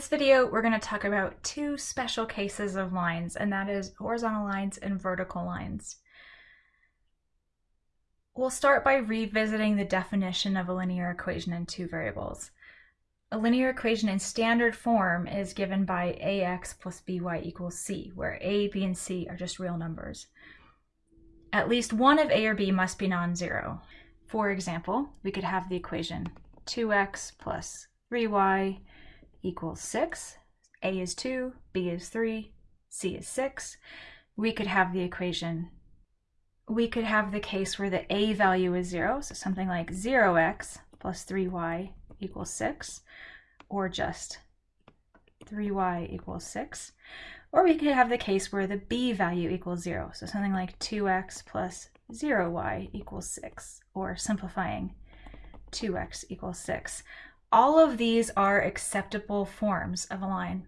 this video, we're going to talk about two special cases of lines, and that is horizontal lines and vertical lines. We'll start by revisiting the definition of a linear equation in two variables. A linear equation in standard form is given by ax plus by equals c, where a, b, and c are just real numbers. At least one of a or b must be non-zero. For example, we could have the equation 2x plus 3y equals 6. A is 2, B is 3, C is 6. We could have the equation, we could have the case where the A value is 0, so something like 0x plus 3y equals 6, or just 3y equals 6. Or we could have the case where the b value equals 0, so something like 2x plus 0y equals 6, or simplifying 2x equals 6. All of these are acceptable forms of a line.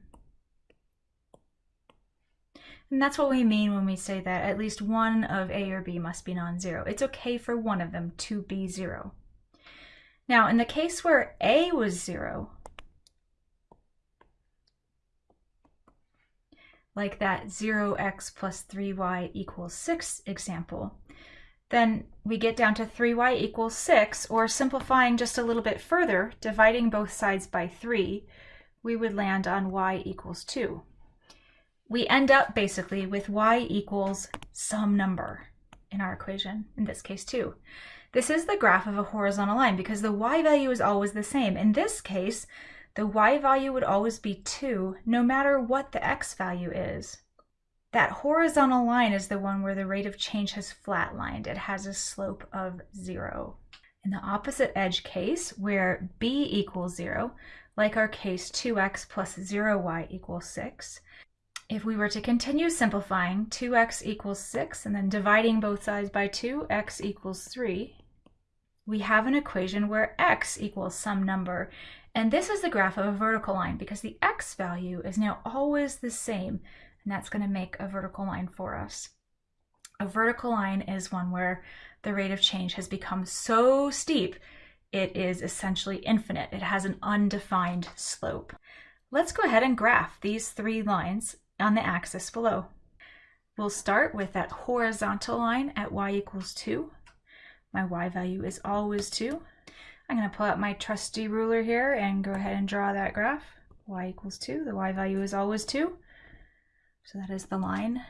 And that's what we mean when we say that at least one of A or B must be non-zero. It's okay for one of them to be zero. Now, in the case where A was zero, like that 0x plus 3y equals 6 example, then we get down to 3y equals 6, or simplifying just a little bit further, dividing both sides by 3, we would land on y equals 2. We end up basically with y equals some number in our equation, in this case 2. This is the graph of a horizontal line because the y value is always the same. In this case, the y value would always be 2 no matter what the x value is. That horizontal line is the one where the rate of change has flatlined. It has a slope of zero. In the opposite edge case, where b equals zero, like our case 2x plus 0y equals 6, if we were to continue simplifying, 2x equals 6, and then dividing both sides by 2, x equals 3, we have an equation where x equals some number. And this is the graph of a vertical line because the x value is now always the same and that's going to make a vertical line for us. A vertical line is one where the rate of change has become so steep it is essentially infinite. It has an undefined slope. Let's go ahead and graph these three lines on the axis below. We'll start with that horizontal line at y equals 2. My y value is always 2. I'm going to pull out my trusty ruler here and go ahead and draw that graph. y equals 2. The y value is always 2. So that is the line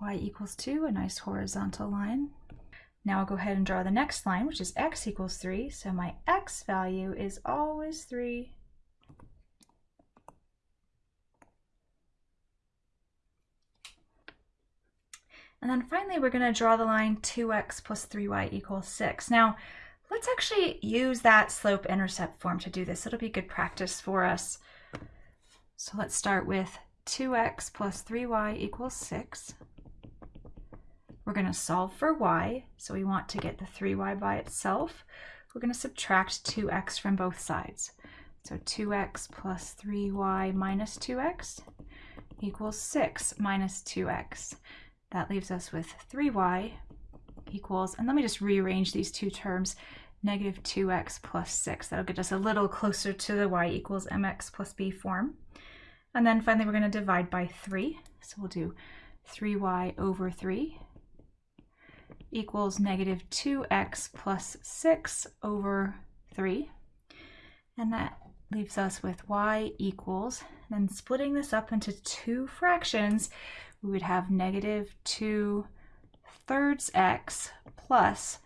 y equals 2, a nice horizontal line. Now I'll go ahead and draw the next line, which is x equals 3. So my x value is always 3. And then finally, we're going to draw the line 2x plus 3y equals 6. Now, let's actually use that slope-intercept form to do this. It'll be good practice for us. So let's start with 2x plus 3y equals 6. We're going to solve for y, so we want to get the 3y by itself. We're going to subtract 2x from both sides. So 2x plus 3y minus 2x equals 6 minus 2x. That leaves us with 3y equals, and let me just rearrange these two terms, negative 2x plus 6. That'll get us a little closer to the y equals mx plus b form. And then finally, we're going to divide by 3. So we'll do 3y over 3 equals negative 2x plus 6 over 3. And that leaves us with y equals, then splitting this up into two fractions, we would have negative 2 thirds x plus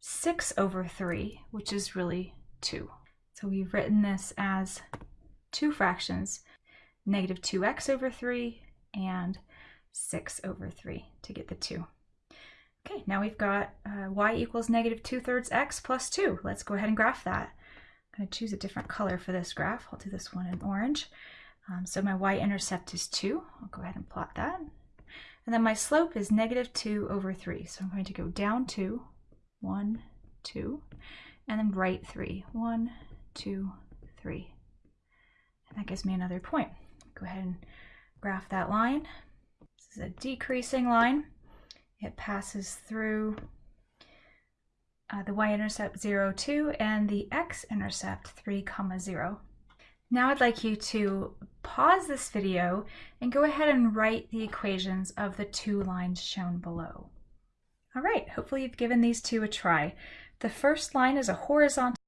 6 over 3, which is really 2. So we've written this as two fractions negative 2x over 3 and 6 over 3 to get the 2. Okay, now we've got uh, y equals negative 2 thirds x plus 2. Let's go ahead and graph that. I'm going to choose a different color for this graph. I'll do this one in orange. Um, so my y-intercept is 2. I'll go ahead and plot that. And then my slope is negative 2 over 3. So I'm going to go down 2, 1, 2, and then right 3, 1, 2, 3. And that gives me another point go ahead and graph that line. This is a decreasing line. It passes through uh, the y-intercept 0, 2 and the x-intercept 3, comma 0. Now I'd like you to pause this video and go ahead and write the equations of the two lines shown below. All right, hopefully you've given these two a try. The first line is a horizontal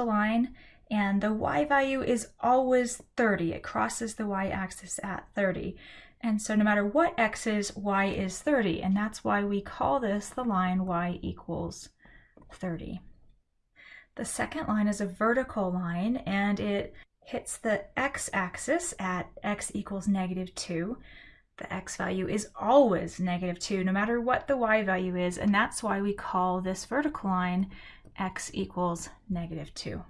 line and the y value is always 30. It crosses the y-axis at 30. And so no matter what x is, y is 30. And that's why we call this the line y equals 30. The second line is a vertical line and it hits the x-axis at x equals negative 2. The x value is always negative 2 no matter what the y value is and that's why we call this vertical line x equals negative 2.